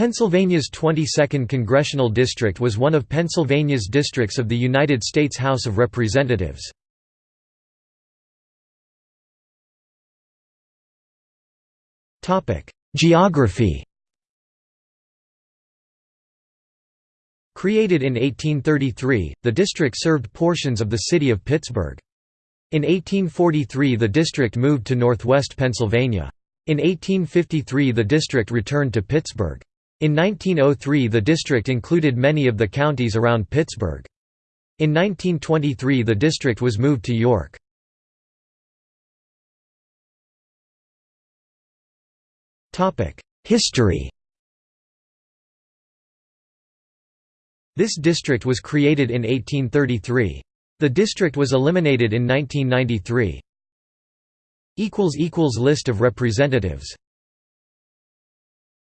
Pennsylvania's 22nd Congressional District was one of Pennsylvania's districts of the United States House of Representatives. Geography Created in 1833, the district served portions of the city of Pittsburgh. In 1843 the district moved to northwest Pennsylvania. In 1853 the district returned to Pittsburgh. In 1903 the district included many of the counties around Pittsburgh. In 1923 the district was moved to York. History This district was created in 1833. The district was eliminated in 1993. List of representatives